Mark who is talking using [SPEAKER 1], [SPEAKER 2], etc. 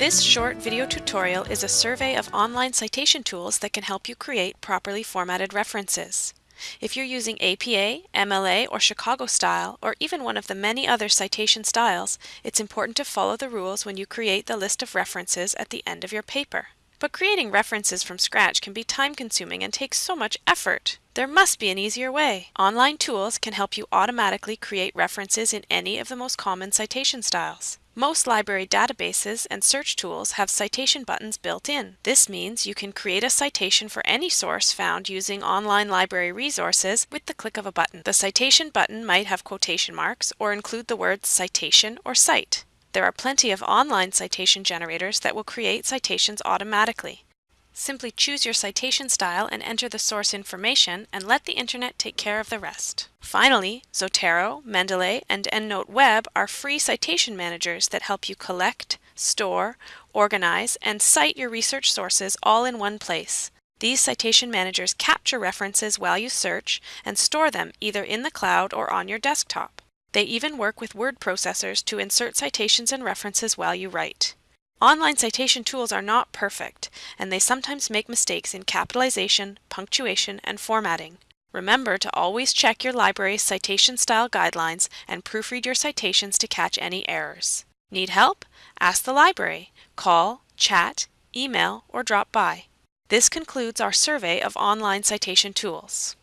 [SPEAKER 1] This short video tutorial is a survey of online citation tools that can help you create properly formatted references. If you're using APA, MLA, or Chicago style, or even one of the many other citation styles, it's important to follow the rules when you create the list of references at the end of your paper. But creating references from scratch can be time consuming and take so much effort. There must be an easier way. Online tools can help you automatically create references in any of the most common citation styles. Most library databases and search tools have citation buttons built in. This means you can create a citation for any source found using online library resources with the click of a button. The citation button might have quotation marks or include the words citation or cite. There are plenty of online citation generators that will create citations automatically. Simply choose your citation style and enter the source information and let the internet take care of the rest. Finally, Zotero, Mendeley, and EndNote Web are free citation managers that help you collect, store, organize, and cite your research sources all in one place. These citation managers capture references while you search and store them either in the cloud or on your desktop. They even work with word processors to insert citations and references while you write. Online citation tools are not perfect, and they sometimes make mistakes in capitalization, punctuation, and formatting. Remember to always check your library's citation style guidelines and proofread your citations to catch any errors. Need help? Ask the library. Call, chat, email, or drop by. This concludes our survey of online citation tools.